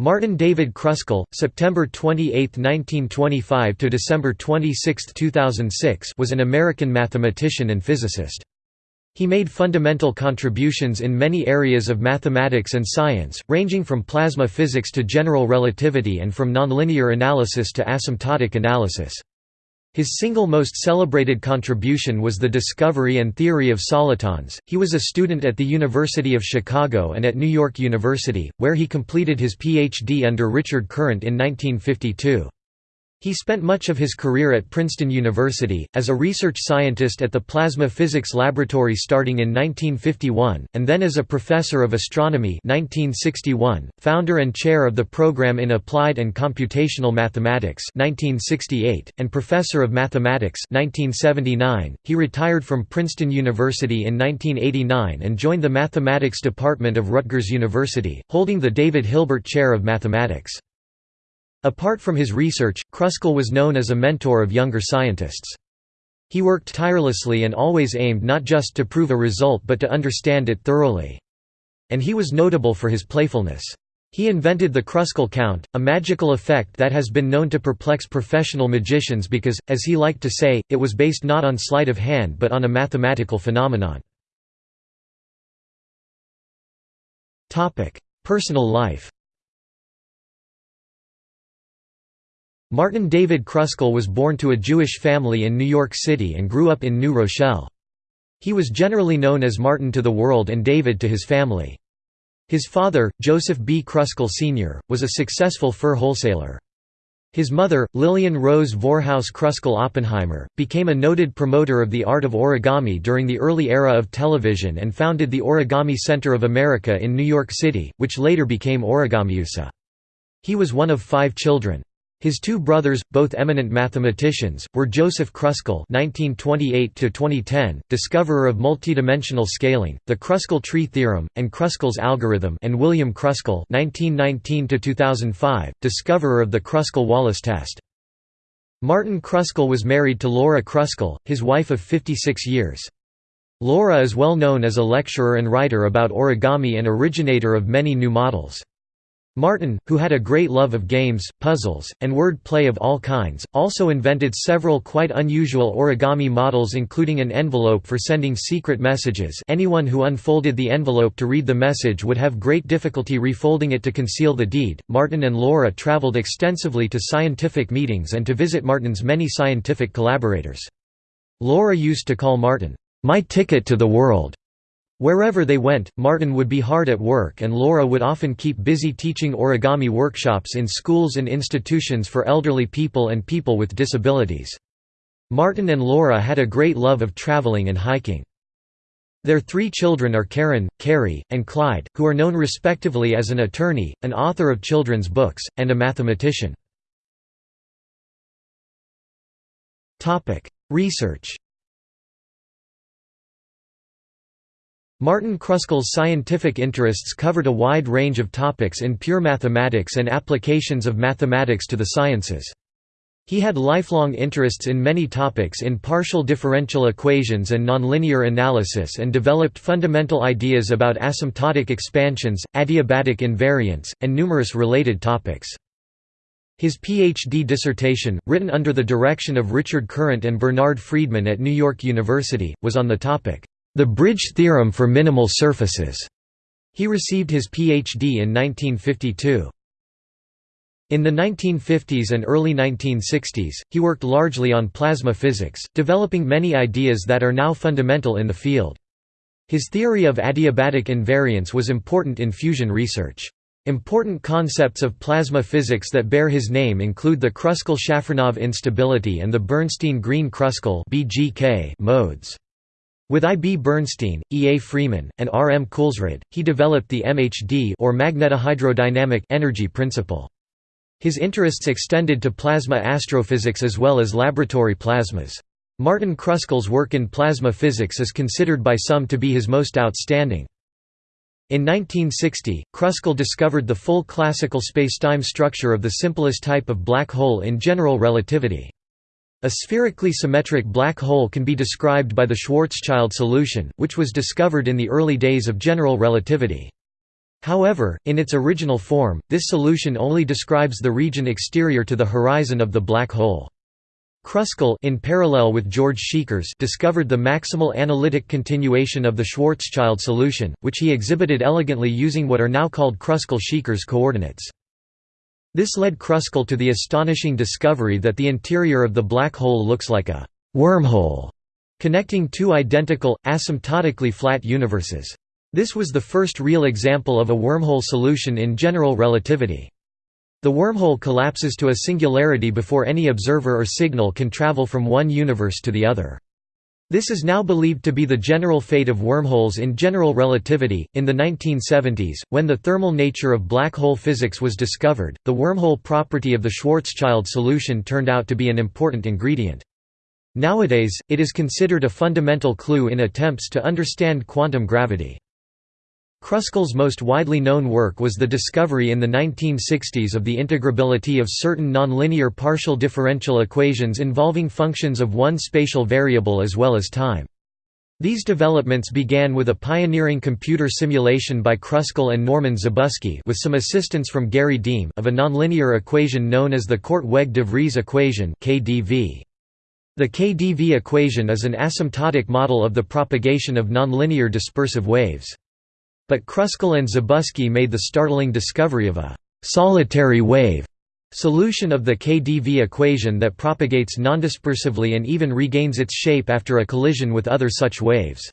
Martin David Kruskal, September 28, 1925 to December 26, 2006, was an American mathematician and physicist. He made fundamental contributions in many areas of mathematics and science, ranging from plasma physics to general relativity and from nonlinear analysis to asymptotic analysis. His single most celebrated contribution was the discovery and theory of solitons. He was a student at the University of Chicago and at New York University, where he completed his PhD under Richard Courant in 1952. He spent much of his career at Princeton University, as a research scientist at the Plasma Physics Laboratory starting in 1951, and then as a professor of astronomy 1961, founder and chair of the Program in Applied and Computational Mathematics 1968, and professor of mathematics 1979. .He retired from Princeton University in 1989 and joined the mathematics department of Rutgers University, holding the David Hilbert Chair of Mathematics. Apart from his research, Kruskal was known as a mentor of younger scientists. He worked tirelessly and always aimed not just to prove a result but to understand it thoroughly. And he was notable for his playfulness. He invented the Kruskal count, a magical effect that has been known to perplex professional magicians because, as he liked to say, it was based not on sleight of hand but on a mathematical phenomenon. Personal life Martin David Kruskal was born to a Jewish family in New York City and grew up in New Rochelle. He was generally known as Martin to the world and David to his family. His father, Joseph B. Kruskal Sr., was a successful fur wholesaler. His mother, Lillian Rose Vorhaus Kruskal Oppenheimer, became a noted promoter of the art of origami during the early era of television and founded the Origami Center of America in New York City, which later became Origamiusa. He was one of five children. His two brothers, both eminent mathematicians, were Joseph Kruskal (1928–2010), discoverer of multidimensional scaling, the Kruskal tree theorem, and Kruskal's algorithm, and William Kruskal (1919–2005), discoverer of the Kruskal-Wallis test. Martin Kruskal was married to Laura Kruskal, his wife of 56 years. Laura is well known as a lecturer and writer about origami and originator of many new models. Martin, who had a great love of games, puzzles, and word play of all kinds, also invented several quite unusual origami models including an envelope for sending secret messages anyone who unfolded the envelope to read the message would have great difficulty refolding it to conceal the deed. Martin and Laura traveled extensively to scientific meetings and to visit Martin's many scientific collaborators. Laura used to call Martin, "'my ticket to the world' Wherever they went, Martin would be hard at work and Laura would often keep busy teaching origami workshops in schools and institutions for elderly people and people with disabilities. Martin and Laura had a great love of traveling and hiking. Their three children are Karen, Carrie, and Clyde, who are known respectively as an attorney, an author of children's books, and a mathematician. Research Martin Kruskal's scientific interests covered a wide range of topics in pure mathematics and applications of mathematics to the sciences. He had lifelong interests in many topics in partial differential equations and nonlinear analysis and developed fundamental ideas about asymptotic expansions, adiabatic invariance, and numerous related topics. His PhD dissertation, written under the direction of Richard Courant and Bernard Friedman at New York University, was on the topic, the Bridge theorem for minimal surfaces. He received his Ph.D. in 1952. In the 1950s and early 1960s, he worked largely on plasma physics, developing many ideas that are now fundamental in the field. His theory of adiabatic invariance was important in fusion research. Important concepts of plasma physics that bear his name include the Kruskal-Shafranov instability and the Bernstein-Greene-Kruskal modes. With I. B. Bernstein, E. A. Frieman, and R. M. Kulsrud, he developed the MHD or magnetohydrodynamic energy principle. His interests extended to plasma astrophysics as well as laboratory plasmas. Martin Kruskal's work in plasma physics is considered by some to be his most outstanding. In 1960, Kruskal discovered the full classical spacetime structure of the simplest type of black hole in general relativity. A spherically symmetric black hole can be described by the Schwarzschild solution, which was discovered in the early days of general relativity. However, in its original form, this solution only describes the region exterior to the horizon of the black hole. Kruskal in parallel with George Szekeres discovered the maximal analytic continuation of the Schwarzschild solution, which he exhibited elegantly using what are now called Kruskal-Szekeres coordinates. This led Kruskal to the astonishing discovery that the interior of the black hole looks like a «wormhole» connecting two identical, asymptotically flat universes. This was the first real example of a wormhole solution in general relativity. The wormhole collapses to a singularity before any observer or signal can travel from one universe to the other. This is now believed to be the general fate of wormholes in general relativity. In the 1970s, when the thermal nature of black hole physics was discovered, the wormhole property of the Schwarzschild solution turned out to be an important ingredient. Nowadays, it is considered a fundamental clue in attempts to understand quantum gravity. Kruskal's most widely known work was the discovery in the 1960s of the integrability of certain nonlinear partial differential equations involving functions of one spatial variable as well as time. These developments began with a pioneering computer simulation by Kruskal and Norman Zabusky with some assistance from Gary Deem of a nonlinear equation known as the Korteweg-de Vries equation. The KDV equation is an asymptotic model of the propagation of nonlinear dispersive waves. But Kruskal and Zabusky made the startling discovery of a «solitary wave» solution of the KdV equation that propagates nondispersively and even regains its shape after a collision with other such waves.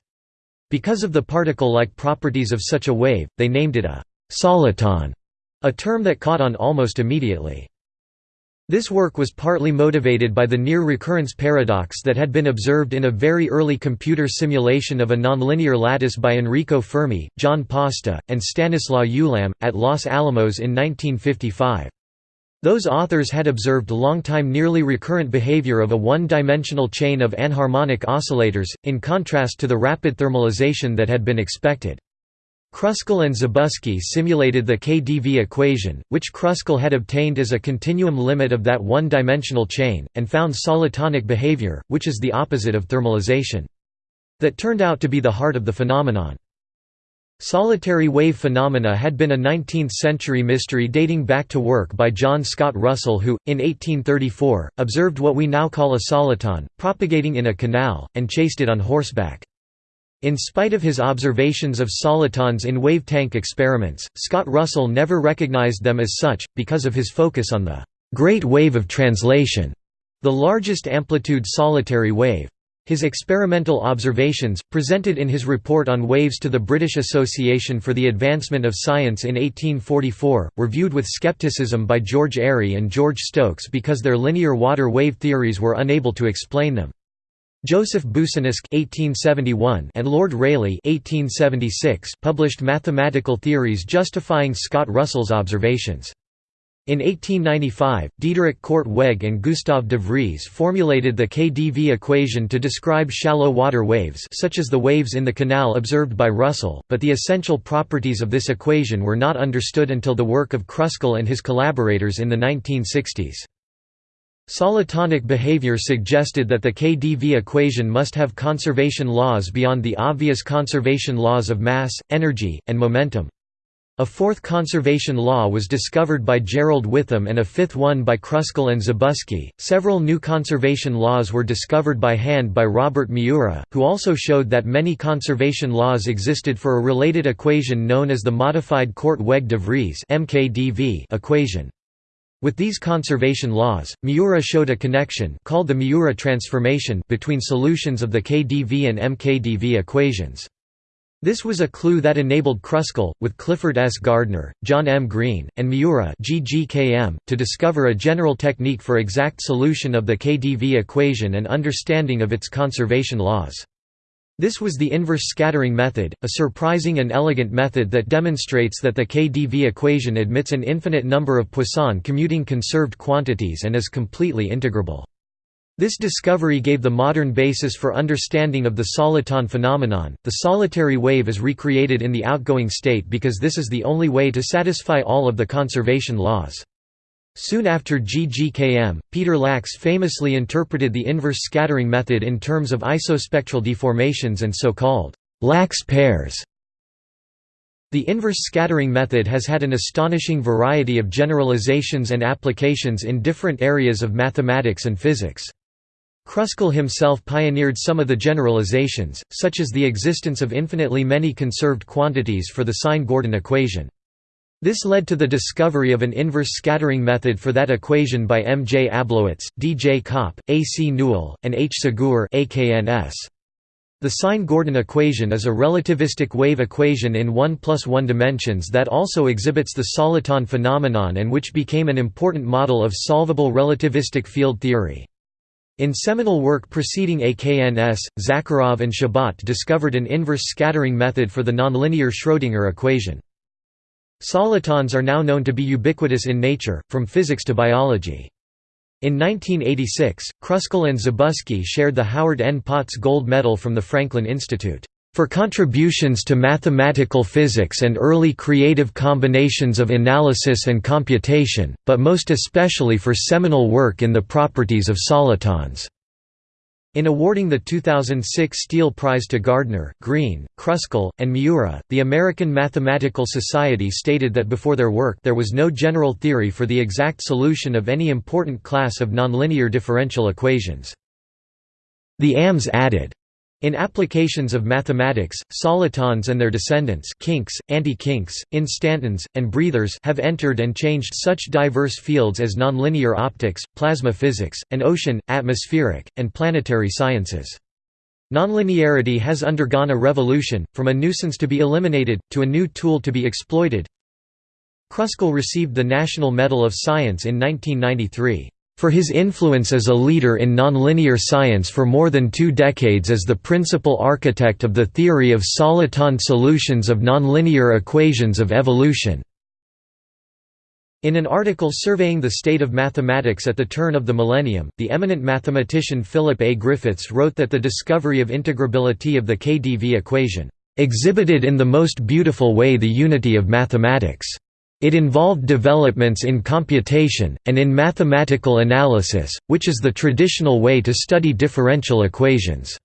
Because of the particle-like properties of such a wave, they named it a «soliton», a term that caught on almost immediately. This work was partly motivated by the near recurrence paradox that had been observed in a very early computer simulation of a nonlinear lattice by Enrico Fermi, John Pasta, and Stanislaw Ulam, at Los Alamos in 1955. Those authors had observed long-time nearly recurrent behavior of a one-dimensional chain of anharmonic oscillators, in contrast to the rapid thermalization that had been expected. Kruskal and Zabusky simulated the KdV equation, which Kruskal had obtained as a continuum limit of that one-dimensional chain, and found solitonic behavior, which is the opposite of thermalization. That turned out to be the heart of the phenomenon. Solitary wave phenomena had been a 19th-century mystery dating back to work by John Scott Russell who, in 1834, observed what we now call a soliton, propagating in a canal, and chased it on horseback. In spite of his observations of solitons in wave-tank experiments, Scott Russell never recognized them as such, because of his focus on the «great wave of translation», the largest amplitude solitary wave. His experimental observations, presented in his report on waves to the British Association for the Advancement of Science in 1844, were viewed with skepticism by George Airy and George Stokes because their linear water wave theories were unable to explain them. Joseph Boussinesq (1871) and Lord Rayleigh (1876) published mathematical theories justifying Scott Russell's observations. In 1895, Diederik Korteweg and Gustav de Vries formulated the KdV equation to describe shallow water waves such as the waves in the canal observed by Russell, but the essential properties of this equation were not understood until the work of Kruskal and his collaborators in the 1960s. Solitonic behavior suggested that the KdV equation must have conservation laws beyond the obvious conservation laws of mass, energy, and momentum. A fourth conservation law was discovered by Gerald Whitham and a fifth one by Kruskal and Zabusky. Several new conservation laws were discovered by hand by Robert Miura, who also showed that many conservation laws existed for a related equation known as the modified Korteweg-de Vries (mKdV) equation. With these conservation laws, Miura showed a connection called the Miura transformation between solutions of the KdV and MKdV equations. This was a clue that enabled Kruskal, with Clifford S. Gardner, John M. Greene, and Miura to discover a general technique for exact solution of the KdV equation and understanding of its conservation laws. This was the inverse scattering method, a surprising and elegant method that demonstrates that the KdV equation admits an infinite number of Poisson commuting conserved quantities and is completely integrable. This discovery gave the modern basis for understanding of the soliton phenomenon. The solitary wave is recreated in the outgoing state because this is the only way to satisfy all of the conservation laws. Soon after GGKM, Peter Lax famously interpreted the inverse scattering method in terms of isospectral deformations and so-called Lax pairs. The inverse scattering method has had an astonishing variety of generalizations and applications in different areas of mathematics and physics. Kruskal himself pioneered some of the generalizations, such as the existence of infinitely many conserved quantities for the sine-Gordon equation. This led to the discovery of an inverse scattering method for that equation by M. J. Ablowitz, D. J. Kaup, A. C. Newell, and H. Segur. The sine-Gordon equation is a relativistic wave equation in 1 plus 1 dimensions that also exhibits the soliton phenomenon and which became an important model of solvable relativistic field theory. In seminal work preceding AKNS, Zakharov and Shabat discovered an inverse scattering method for the nonlinear Schrödinger equation. Solitons are now known to be ubiquitous in nature, from physics to biology. In 1986, Kruskal and Zabusky shared the Howard N. Potts Gold Medal from the Franklin Institute for contributions to mathematical physics and early creative combinations of analysis and computation, but most especially for seminal work in the properties of solitons. In awarding the 2006 Steele Prize to Gardner, Greene, Kruskal, and Miura, the American Mathematical Society stated that before their work there was no general theory for the exact solution of any important class of nonlinear differential equations. The AMS added, in applications of mathematics, solitons and their descendants kinks, anti-kinks, instantons, and breathers have entered and changed such diverse fields as nonlinear optics, plasma physics, and ocean, atmospheric, and planetary sciences. Nonlinearity has undergone a revolution, from a nuisance to be eliminated, to a new tool to be exploited. Kruskal received the National Medal of Science in 1993 for his influence as a leader in nonlinear science for more than two decades as the principal architect of the theory of soliton solutions of nonlinear equations of evolution. In an article surveying the state of mathematics at the turn of the millennium, the eminent mathematician Philip A. Griffiths wrote that the discovery of integrability of the KdV equation, "...exhibited in the most beautiful way the unity of mathematics." It involved developments in computation, and in mathematical analysis, which is the traditional way to study differential equations.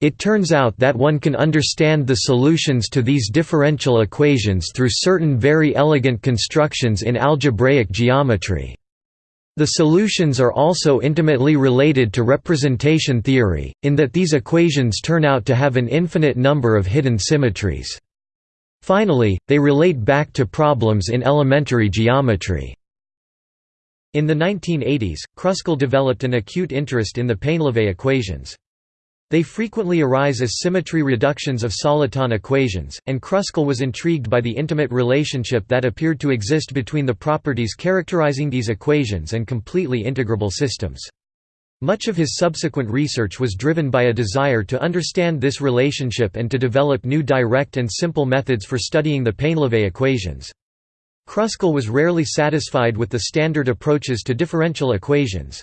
It turns out that one can understand the solutions to these differential equations through certain very elegant constructions in algebraic geometry. The solutions are also intimately related to representation theory, in that these equations turn out to have an infinite number of hidden symmetries. Finally, they relate back to problems in elementary geometry. In the 1980s, Kruskal developed an acute interest in the Painlevé equations. They frequently arise as symmetry reductions of soliton equations, and Kruskal was intrigued by the intimate relationship that appeared to exist between the properties characterizing these equations and completely integrable systems. Much of his subsequent research was driven by a desire to understand this relationship and to develop new direct and simple methods for studying the Painlevé equations. Kruskal was rarely satisfied with the standard approaches to differential equations.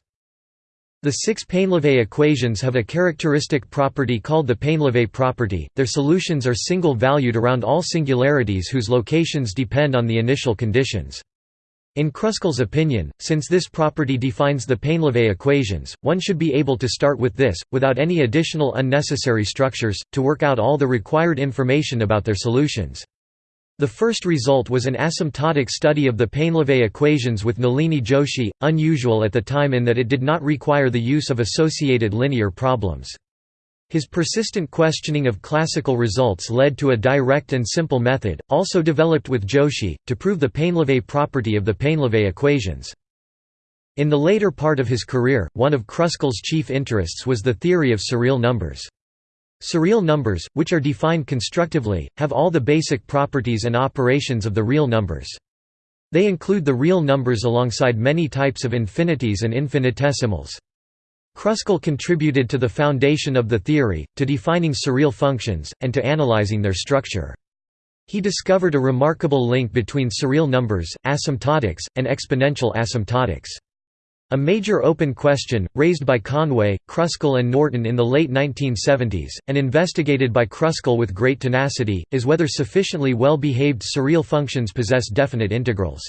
The six Painlevé equations have a characteristic property called the Painlevé property, their solutions are single-valued around all singularities whose locations depend on the initial conditions. In Kruskal's opinion, since this property defines the Painlevé equations, one should be able to start with this, without any additional unnecessary structures, to work out all the required information about their solutions. The first result was an asymptotic study of the Painlevé equations with Nalini Joshi, unusual at the time in that it did not require the use of associated linear problems. His persistent questioning of classical results led to a direct and simple method, also developed with Joshi, to prove the Painlevé property of the Painlevé equations. In the later part of his career, one of Kruskal's chief interests was the theory of surreal numbers. Surreal numbers, which are defined constructively, have all the basic properties and operations of the real numbers. They include the real numbers alongside many types of infinities and infinitesimals. Kruskal contributed to the foundation of the theory, to defining surreal functions, and to analyzing their structure. He discovered a remarkable link between surreal numbers, asymptotics, and exponential asymptotics. A major open question, raised by Conway, Kruskal and Norton in the late 1970s, and investigated by Kruskal with great tenacity, is whether sufficiently well-behaved surreal functions possess definite integrals.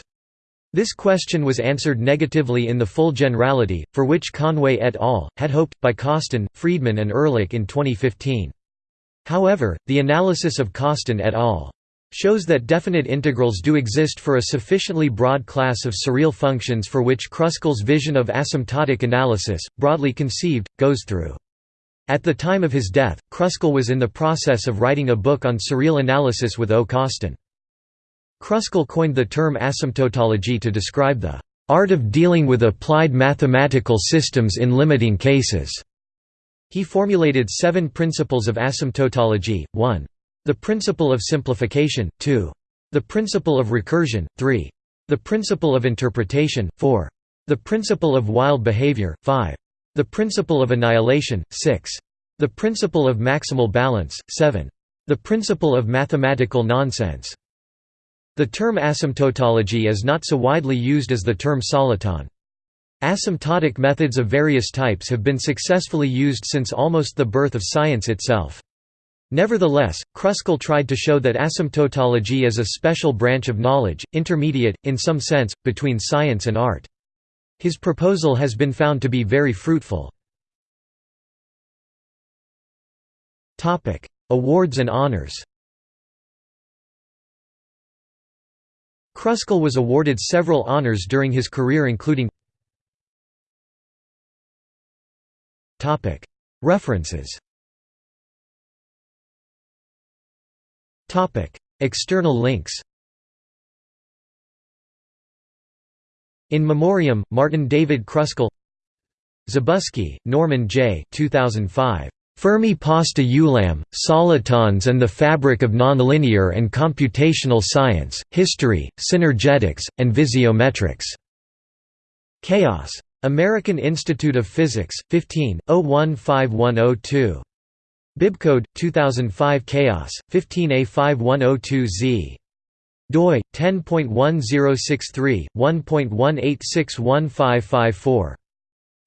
This question was answered negatively in the full generality, for which Conway et al. had hoped, by Costin, Friedman and Ehrlich in 2015. However, the analysis of Costin et al. shows that definite integrals do exist for a sufficiently broad class of surreal functions for which Kruskal's vision of asymptotic analysis, broadly conceived, goes through. At the time of his death, Kruskal was in the process of writing a book on surreal analysis with O. Costin. Kruskal coined the term asymptotology to describe the art of dealing with applied mathematical systems in limiting cases. He formulated seven principles of asymptotology, 1. The principle of simplification, 2. The principle of recursion, 3. The principle of interpretation, 4. The principle of wild behavior, 5. The principle of annihilation, 6. The principle of maximal balance, 7. The principle of mathematical nonsense. The term asymptotology is not so widely used as the term soliton. Asymptotic methods of various types have been successfully used since almost the birth of science itself. Nevertheless, Kruskal tried to show that asymptotology is a special branch of knowledge, intermediate, in some sense, between science and art. His proposal has been found to be very fruitful. Awards and honors Kruskal was awarded several honors during his career including References. External links. In Memoriam, Martin David Kruskal Zabusky, Norman J. 2005. Fermi pasta ulam, solitons and the fabric of nonlinear and computational science, history, synergetics, and visiometrics. Chaos. American Institute of Physics, 15, 015102. Bibcode 2005 Chaos 15A5102Z doi 10.1063/1.1861554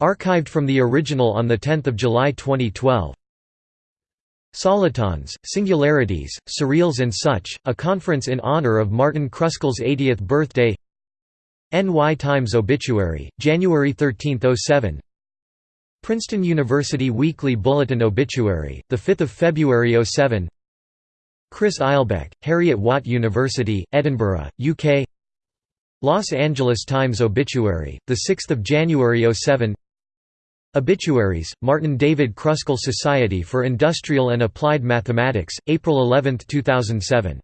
archived from the original on the 10th of July 2012 Solitons, Singularities, Surreals and Such, a conference in honor of Martin Kruskal's 80th birthday. NY Times Obituary, January 13, 07 Princeton University Weekly Bulletin Obituary, 5 February 07 Chris Eilbeck, Heriot-Watt University, Edinburgh, UK Los Angeles Times Obituary, 6 January 07 Obituaries, Martin David Kruskal Society for Industrial and Applied Mathematics, April 11, 2007